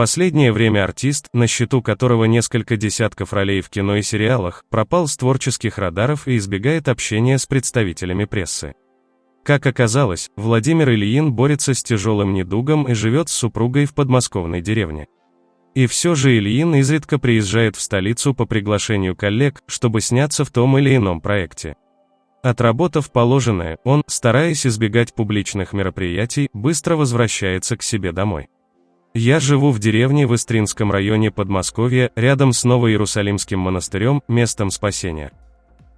последнее время артист, на счету которого несколько десятков ролей в кино и сериалах, пропал с творческих радаров и избегает общения с представителями прессы. Как оказалось, Владимир Ильин борется с тяжелым недугом и живет с супругой в подмосковной деревне. И все же Ильин изредка приезжает в столицу по приглашению коллег, чтобы сняться в том или ином проекте. Отработав положенное, он, стараясь избегать публичных мероприятий, быстро возвращается к себе домой. Я живу в деревне в Истринском районе Подмосковья, рядом с Новоиерусалимским монастырем, местом спасения.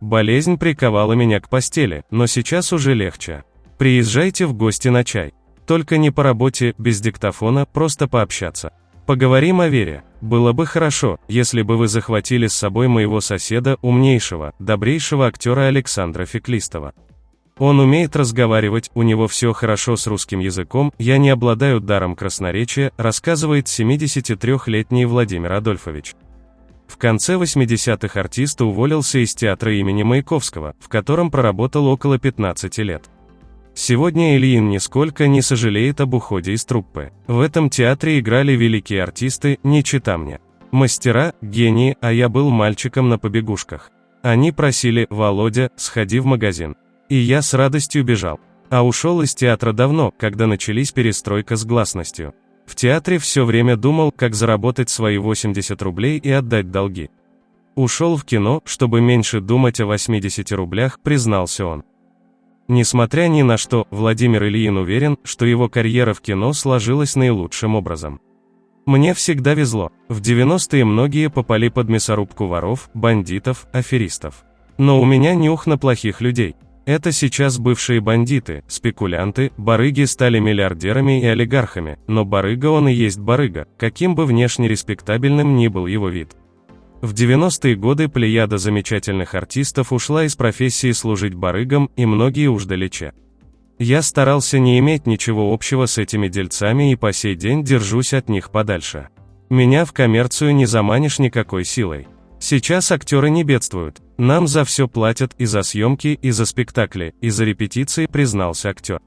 Болезнь приковала меня к постели, но сейчас уже легче. Приезжайте в гости на чай. Только не по работе, без диктофона, просто пообщаться. Поговорим о вере. Было бы хорошо, если бы вы захватили с собой моего соседа, умнейшего, добрейшего актера Александра Феклистова. Он умеет разговаривать, у него все хорошо с русским языком, я не обладаю даром красноречия, рассказывает 73-летний Владимир Адольфович. В конце 80-х артист уволился из театра имени Маяковского, в котором проработал около 15 лет. Сегодня Ильин нисколько не сожалеет об уходе из труппы. В этом театре играли великие артисты, не чита мне. Мастера, гении, а я был мальчиком на побегушках. Они просили, Володя, сходи в магазин. И я с радостью бежал. А ушел из театра давно, когда начались перестройка с гласностью. В театре все время думал, как заработать свои 80 рублей и отдать долги. Ушел в кино, чтобы меньше думать о 80 рублях, признался он. Несмотря ни на что, Владимир Ильин уверен, что его карьера в кино сложилась наилучшим образом. Мне всегда везло. В 90-е многие попали под мясорубку воров, бандитов, аферистов. Но у меня нюх на плохих людей. Это сейчас бывшие бандиты, спекулянты, барыги стали миллиардерами и олигархами, но барыга он и есть барыга, каким бы внешне респектабельным ни был его вид. В 90-е годы плеяда замечательных артистов ушла из профессии служить барыгам, и многие уж далече. Я старался не иметь ничего общего с этими дельцами и по сей день держусь от них подальше. Меня в коммерцию не заманишь никакой силой. Сейчас актеры не бедствуют. Нам за все платят и за съемки, и за спектакли, и за репетиции, признался актер.